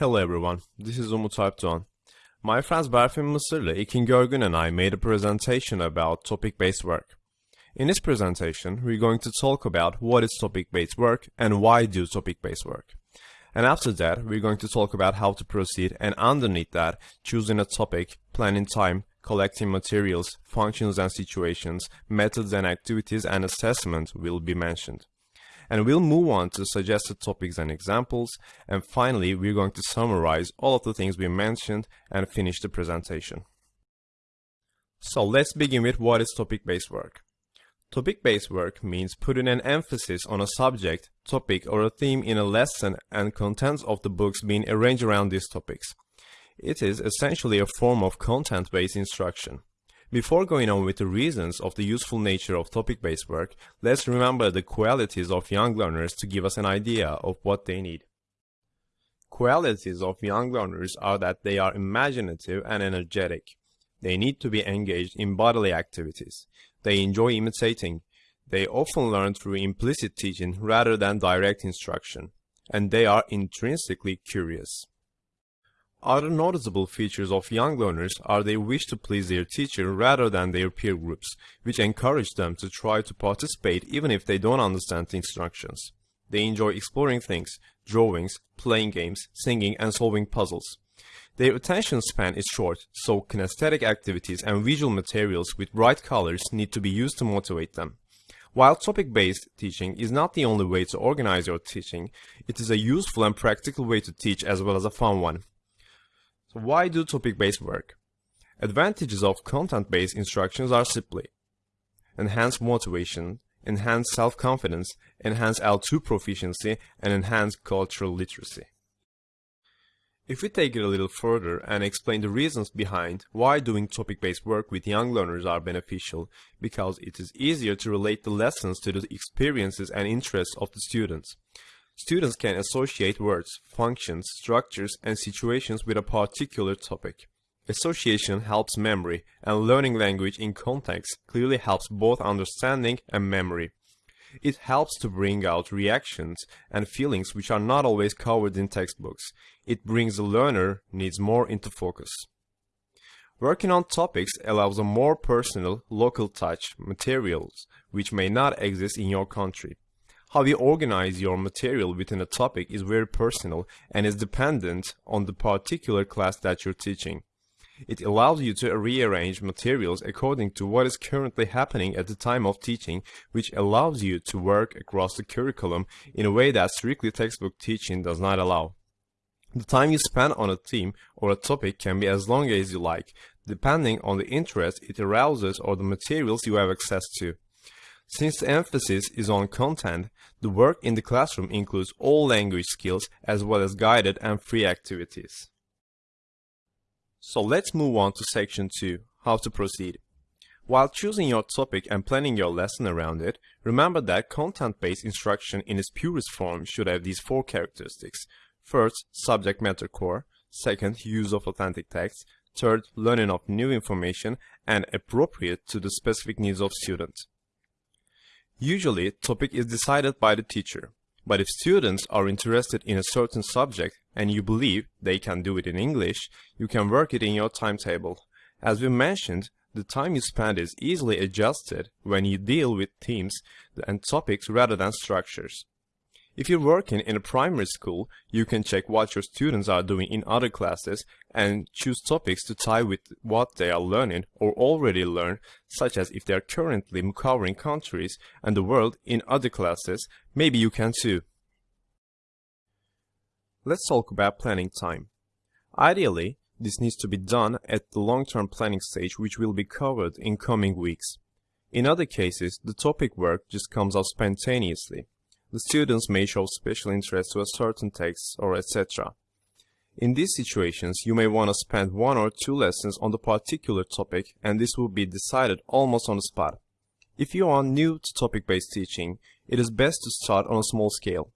Hello everyone, this is Umut Alpdoğan. My friends Berfin Mısırlı, Ekin Görgün and I made a presentation about topic-based work. In this presentation, we're going to talk about what is topic-based work and why do topic-based work. And after that, we're going to talk about how to proceed and underneath that, choosing a topic, planning time, collecting materials, functions and situations, methods and activities and assessment will be mentioned and we'll move on to suggested topics and examples, and finally we're going to summarize all of the things we mentioned and finish the presentation. So let's begin with what is topic-based work. Topic-based work means putting an emphasis on a subject, topic or a theme in a lesson and contents of the books being arranged around these topics. It is essentially a form of content-based instruction. Before going on with the reasons of the useful nature of topic-based work, let's remember the qualities of young learners to give us an idea of what they need. Qualities of young learners are that they are imaginative and energetic. They need to be engaged in bodily activities. They enjoy imitating. They often learn through implicit teaching rather than direct instruction. And they are intrinsically curious. Other noticeable features of young learners are they wish to please their teacher rather than their peer groups, which encourage them to try to participate even if they don't understand the instructions. They enjoy exploring things, drawings, playing games, singing and solving puzzles. Their attention span is short, so kinesthetic activities and visual materials with bright colors need to be used to motivate them. While topic-based teaching is not the only way to organize your teaching, it is a useful and practical way to teach as well as a fun one. So why do topic-based work? Advantages of content-based instructions are simply enhance motivation, enhance self-confidence, enhance L2 proficiency, and enhance cultural literacy. If we take it a little further and explain the reasons behind why doing topic-based work with young learners are beneficial, because it is easier to relate the lessons to the experiences and interests of the students. Students can associate words, functions, structures, and situations with a particular topic. Association helps memory, and learning language in context clearly helps both understanding and memory. It helps to bring out reactions and feelings which are not always covered in textbooks. It brings the learner needs more into focus. Working on topics allows a more personal, local touch materials which may not exist in your country. How you organize your material within a topic is very personal and is dependent on the particular class that you're teaching. It allows you to rearrange materials according to what is currently happening at the time of teaching, which allows you to work across the curriculum in a way that strictly textbook teaching does not allow. The time you spend on a theme or a topic can be as long as you like, depending on the interest it arouses or the materials you have access to. Since the emphasis is on content, the work in the classroom includes all language skills as well as guided and free activities. So let's move on to section 2, how to proceed. While choosing your topic and planning your lesson around it, remember that content-based instruction in its purest form should have these four characteristics. First, subject matter core. Second, use of authentic text. Third, learning of new information and appropriate to the specific needs of students. Usually, topic is decided by the teacher. But if students are interested in a certain subject and you believe they can do it in English, you can work it in your timetable. As we mentioned, the time you spend is easily adjusted when you deal with themes and topics rather than structures. If you're working in a primary school, you can check what your students are doing in other classes and choose topics to tie with what they are learning or already learn, such as if they are currently covering countries and the world in other classes, maybe you can too. Let's talk about planning time. Ideally, this needs to be done at the long-term planning stage which will be covered in coming weeks. In other cases, the topic work just comes out spontaneously. The students may show special interest to a certain text or etc. In these situations, you may want to spend one or two lessons on the particular topic and this will be decided almost on the spot. If you are new to topic-based teaching, it is best to start on a small scale.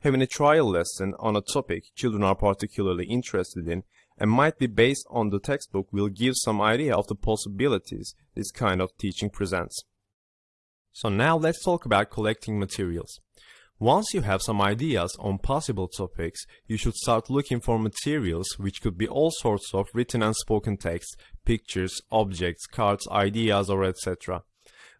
Having a trial lesson on a topic children are particularly interested in and might be based on the textbook will give some idea of the possibilities this kind of teaching presents. So now let's talk about collecting materials. Once you have some ideas on possible topics, you should start looking for materials which could be all sorts of written and spoken text, pictures, objects, cards, ideas or etc.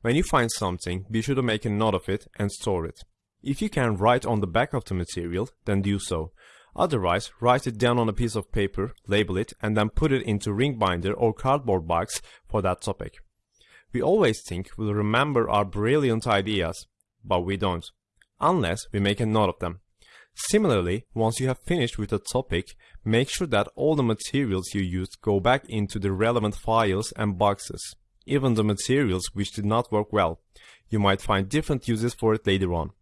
When you find something, be sure to make a note of it and store it. If you can write on the back of the material, then do so. Otherwise, write it down on a piece of paper, label it, and then put it into ring binder or cardboard box for that topic. We always think we'll remember our brilliant ideas, but we don't unless we make a note of them. Similarly, once you have finished with a topic, make sure that all the materials you used go back into the relevant files and boxes, even the materials which did not work well. You might find different uses for it later on.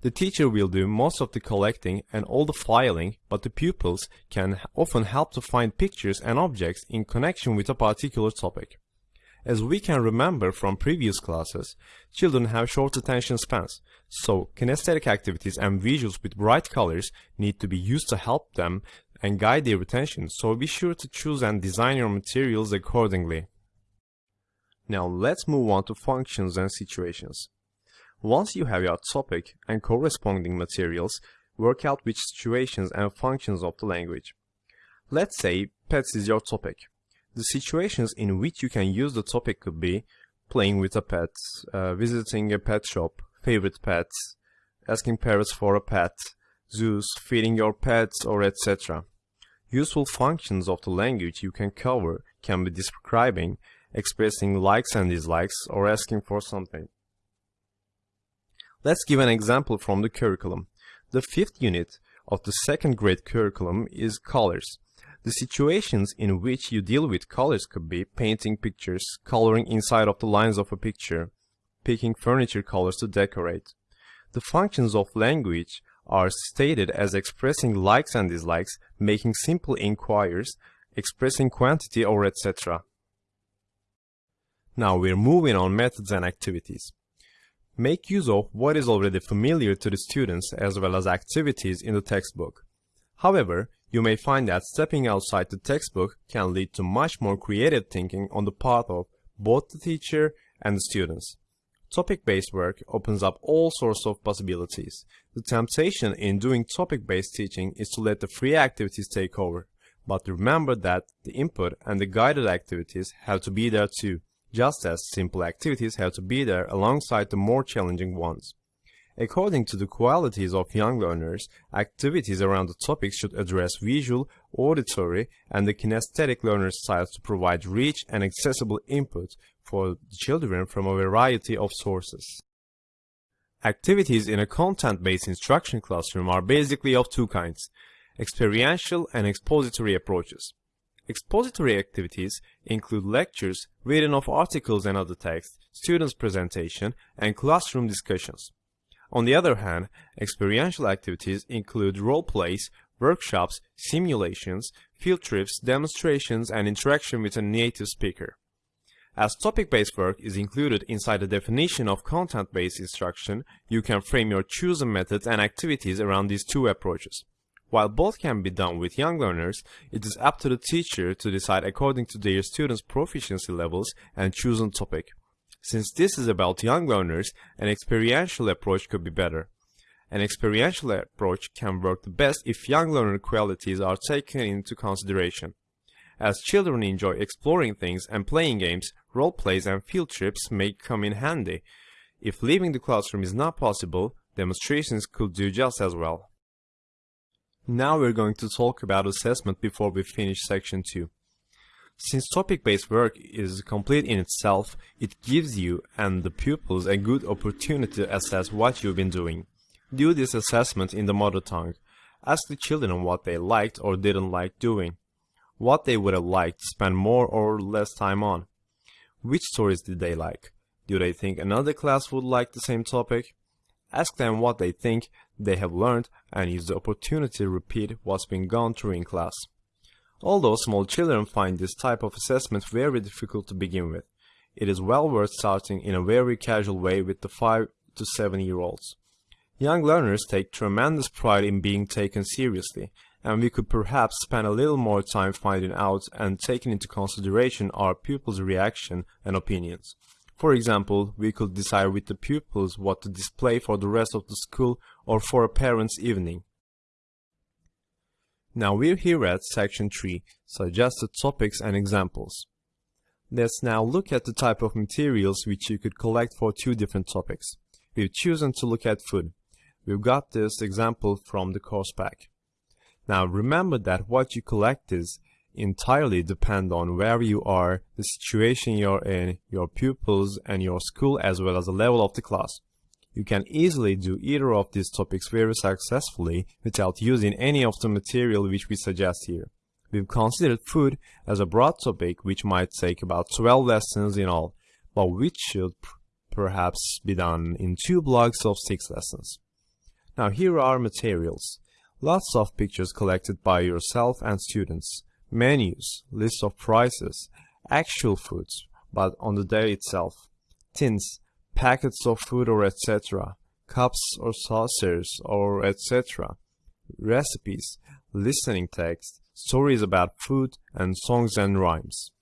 The teacher will do most of the collecting and all the filing, but the pupils can often help to find pictures and objects in connection with a particular topic. As we can remember from previous classes, children have short attention spans, so kinesthetic activities and visuals with bright colors need to be used to help them and guide their attention, so be sure to choose and design your materials accordingly. Now let's move on to functions and situations. Once you have your topic and corresponding materials, work out which situations and functions of the language. Let's say pets is your topic. The situations in which you can use the topic could be playing with a pet, uh, visiting a pet shop, favorite pets, asking parents for a pet, zoos, feeding your pets, or etc. Useful functions of the language you can cover can be describing, expressing likes and dislikes, or asking for something. Let's give an example from the curriculum. The fifth unit of the second grade curriculum is colors. The situations in which you deal with colors could be painting pictures, coloring inside of the lines of a picture, picking furniture colors to decorate. The functions of language are stated as expressing likes and dislikes, making simple inquiries, expressing quantity or etc. Now we're moving on methods and activities. Make use of what is already familiar to the students as well as activities in the textbook. However, you may find that stepping outside the textbook can lead to much more creative thinking on the part of both the teacher and the students. Topic-based work opens up all sorts of possibilities. The temptation in doing topic-based teaching is to let the free activities take over. But remember that the input and the guided activities have to be there too, just as simple activities have to be there alongside the more challenging ones. According to the qualities of young learners, activities around the topic should address visual, auditory, and the kinesthetic learner styles to provide rich and accessible input for children from a variety of sources. Activities in a content-based instruction classroom are basically of two kinds, experiential and expository approaches. Expository activities include lectures, reading of articles and other texts, students' presentation, and classroom discussions. On the other hand, experiential activities include role plays, workshops, simulations, field trips, demonstrations, and interaction with a native speaker. As topic-based work is included inside the definition of content-based instruction, you can frame your chosen methods and activities around these two approaches. While both can be done with young learners, it is up to the teacher to decide according to their students' proficiency levels and chosen topic. Since this is about young learners, an experiential approach could be better. An experiential approach can work the best if young learner qualities are taken into consideration. As children enjoy exploring things and playing games, role plays and field trips may come in handy. If leaving the classroom is not possible, demonstrations could do just as well. Now we're going to talk about assessment before we finish section 2. Since topic-based work is complete in itself, it gives you and the pupils a good opportunity to assess what you've been doing. Do this assessment in the mother tongue. Ask the children what they liked or didn't like doing. What they would have liked to spend more or less time on. Which stories did they like? Do they think another class would like the same topic? Ask them what they think they have learned and use the opportunity to repeat what's been gone through in class. Although small children find this type of assessment very difficult to begin with, it is well worth starting in a very casual way with the 5 to 7 year olds. Young learners take tremendous pride in being taken seriously, and we could perhaps spend a little more time finding out and taking into consideration our pupils' reaction and opinions. For example, we could decide with the pupils what to display for the rest of the school or for a parent's evening. Now we're here at section 3, suggested topics and examples. Let's now look at the type of materials which you could collect for two different topics. We've chosen to look at food. We've got this example from the course pack. Now remember that what you collect is entirely depend on where you are, the situation you're in, your pupils and your school as well as the level of the class. You can easily do either of these topics very successfully without using any of the material which we suggest here. We've considered food as a broad topic which might take about 12 lessons in all, but which should perhaps be done in two blocks of 6 lessons. Now here are materials. Lots of pictures collected by yourself and students, menus, lists of prices, actual foods, but on the day itself, tins, packets of food or etc., cups or saucers or etc., recipes, listening text, stories about food, and songs and rhymes.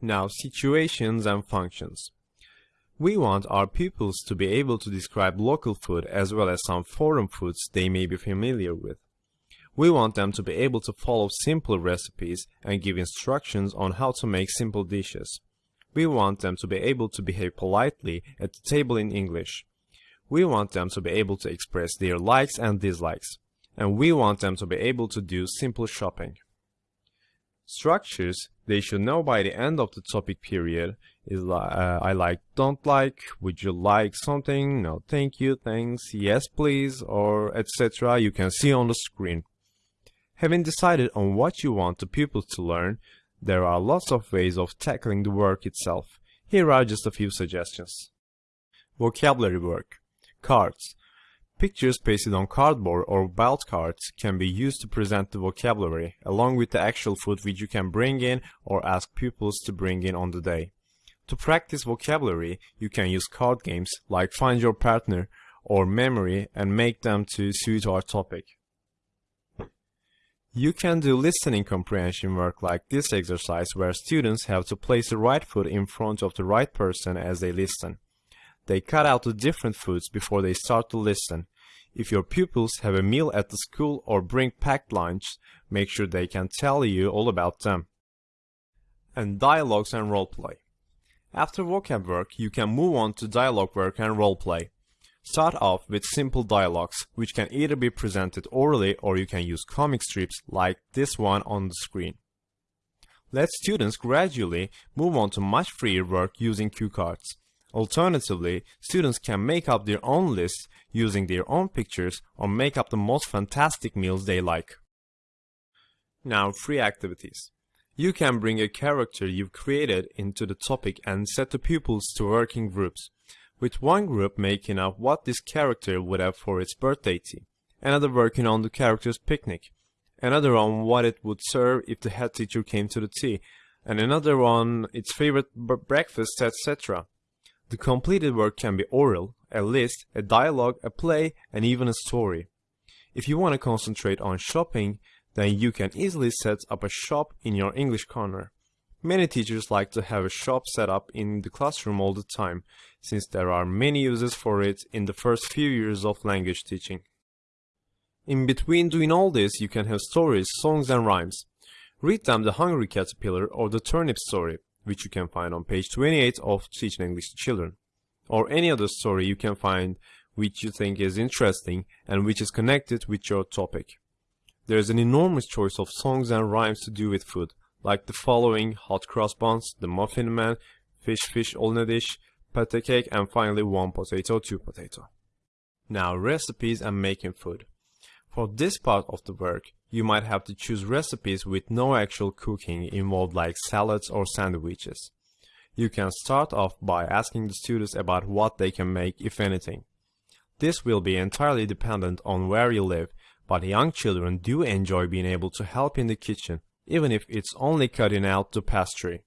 Now, situations and functions. We want our pupils to be able to describe local food as well as some foreign foods they may be familiar with. We want them to be able to follow simple recipes and give instructions on how to make simple dishes. We want them to be able to behave politely at the table in English. We want them to be able to express their likes and dislikes and we want them to be able to do simple shopping. Structures they should know by the end of the topic period is uh, I like, don't like, would you like something, no thank you, thanks, yes please, or etc. you can see on the screen. Having decided on what you want the pupils to learn, there are lots of ways of tackling the work itself. Here are just a few suggestions. Vocabulary work. Cards. Pictures pasted on cardboard or belt cards can be used to present the vocabulary, along with the actual food which you can bring in or ask pupils to bring in on the day. To practice vocabulary, you can use card games like Find Your Partner or Memory and make them to suit our topic. You can do listening comprehension work like this exercise where students have to place the right foot in front of the right person as they listen. They cut out the different foods before they start to listen. If your pupils have a meal at the school or bring packed lunch, make sure they can tell you all about them. And dialogues and roleplay. After vocab work, you can move on to dialogue work and roleplay. Start off with simple dialogues, which can either be presented orally or you can use comic strips like this one on the screen. Let students gradually move on to much freer work using cue cards. Alternatively, students can make up their own lists using their own pictures or make up the most fantastic meals they like. Now, free activities. You can bring a character you've created into the topic and set the pupils to working groups, with one group making up what this character would have for its birthday tea, another working on the character's picnic, another on what it would serve if the head teacher came to the tea, and another on its favorite breakfast, etc. The completed work can be oral, a list, a dialogue, a play, and even a story. If you want to concentrate on shopping, then you can easily set up a shop in your English corner. Many teachers like to have a shop set up in the classroom all the time, since there are many uses for it in the first few years of language teaching. In between doing all this, you can have stories, songs and rhymes. Read them the Hungry Caterpillar or the Turnip story which you can find on page 28 of Teaching English to Children, or any other story you can find which you think is interesting and which is connected with your topic. There is an enormous choice of songs and rhymes to do with food, like the following Hot Cross Buns, The Muffin Man, Fish Fish All Pate Cake, and finally One Potato, Two Potato. Now recipes and making food. For this part of the work, you might have to choose recipes with no actual cooking involved like salads or sandwiches. You can start off by asking the students about what they can make if anything. This will be entirely dependent on where you live, but young children do enjoy being able to help in the kitchen, even if it's only cutting out the pastry.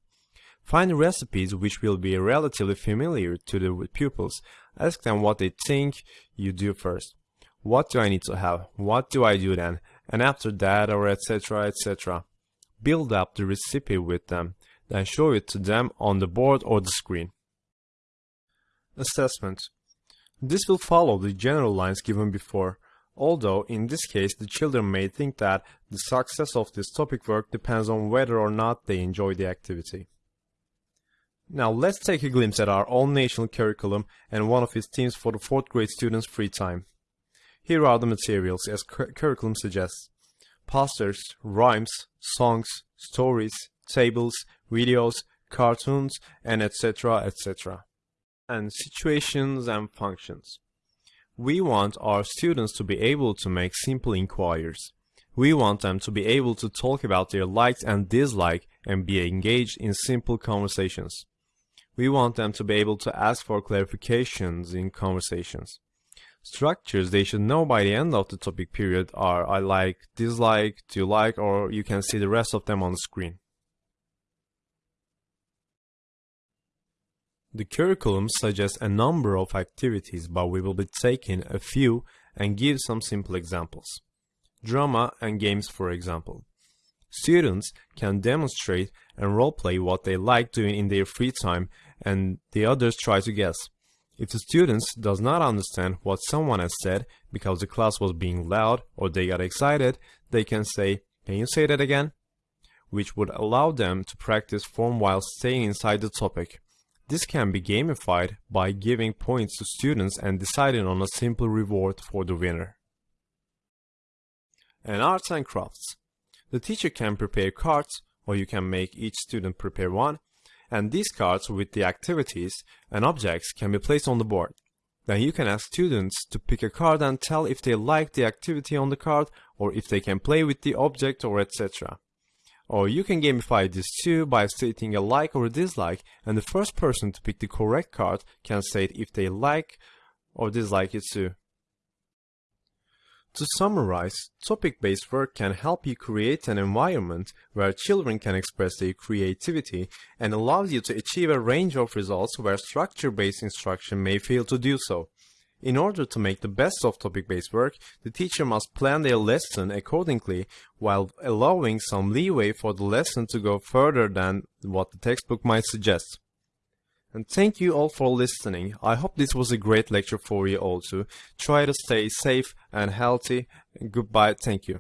Find recipes which will be relatively familiar to the pupils. Ask them what they think you do first. What do I need to have? What do I do then? and after that or etc etc. Build up the recipe with them, then show it to them on the board or the screen. Assessment This will follow the general lines given before, although in this case the children may think that the success of this topic work depends on whether or not they enjoy the activity. Now let's take a glimpse at our own national curriculum and one of its themes for the 4th grade students' free time. Here are the materials as cur curriculum suggests. Posters, rhymes, songs, stories, tables, videos, cartoons, and etc. etc. And situations and functions. We want our students to be able to make simple inquiries. We want them to be able to talk about their likes and dislikes and be engaged in simple conversations. We want them to be able to ask for clarifications in conversations. Structures they should know by the end of the topic period are I like, dislike, do you like, or you can see the rest of them on the screen. The curriculum suggests a number of activities, but we will be taking a few and give some simple examples. Drama and games, for example. Students can demonstrate and roleplay what they like doing in their free time and the others try to guess. If the students does not understand what someone has said because the class was being loud or they got excited, they can say, can you say that again? Which would allow them to practice form while staying inside the topic. This can be gamified by giving points to students and deciding on a simple reward for the winner. And arts and crafts. The teacher can prepare cards, or you can make each student prepare one, and these cards with the activities and objects can be placed on the board. Then you can ask students to pick a card and tell if they like the activity on the card or if they can play with the object or etc. Or you can gamify this too by stating a like or a dislike and the first person to pick the correct card can state if they like or dislike it too. To summarize, topic-based work can help you create an environment where children can express their creativity and allows you to achieve a range of results where structure-based instruction may fail to do so. In order to make the best of topic-based work, the teacher must plan their lesson accordingly while allowing some leeway for the lesson to go further than what the textbook might suggest. And thank you all for listening. I hope this was a great lecture for you all too. Try to stay safe and healthy. Goodbye. Thank you.